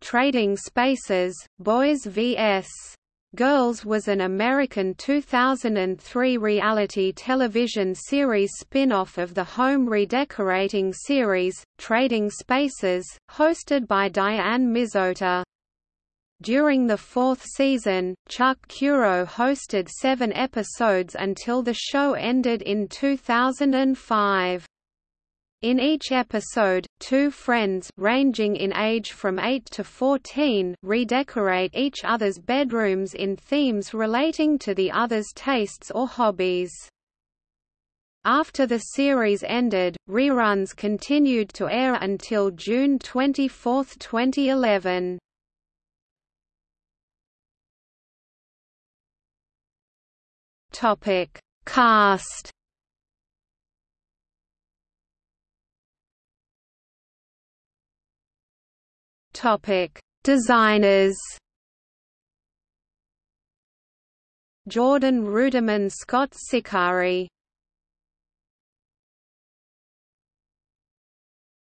Trading Spaces, Boys vs. Girls was an American 2003 reality television series spin-off of the home redecorating series, Trading Spaces, hosted by Diane Mizota. During the fourth season, Chuck Curo hosted seven episodes until the show ended in 2005. In each episode, two friends ranging in age from 8 to 14 redecorate each other's bedrooms in themes relating to the other's tastes or hobbies. After the series ended, reruns continued to air until June 24, 2011. Topic: Cast Topic: Designers. Jordan Ruderman Scott Sicari.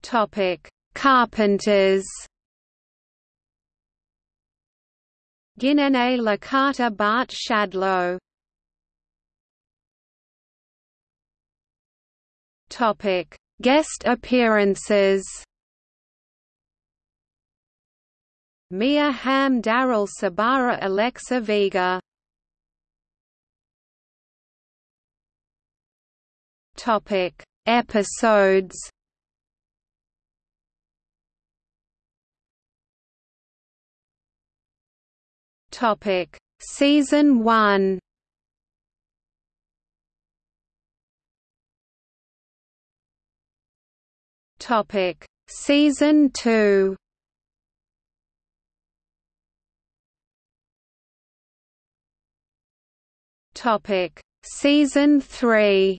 Topic: Carpenters. Ginene Licata Bart Shadlow. Topic: Guest appearances. Mia Hamm Daryl Sabara Alexa Vega. Topic. Episodes. Topic. Season 1 Topic. Season 2 Topic: Season 3.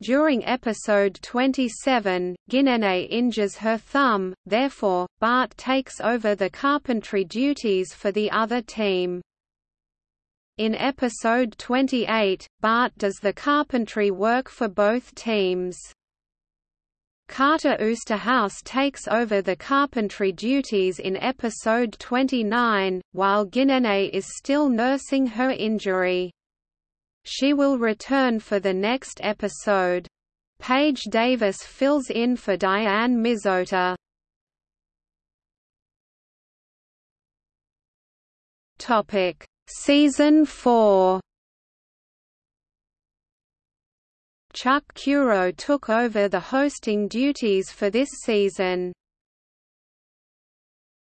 During episode 27, Ginene injures her thumb, therefore, Bart takes over the carpentry duties for the other team. In episode 28, Bart does the carpentry work for both teams. Carter Oosterhouse takes over the carpentry duties in episode 29, while Ginene is still nursing her injury. She will return for the next episode. Paige Davis fills in for Diane Mizota. Topic: Season 4 Chuck Curo took over the hosting duties for this season.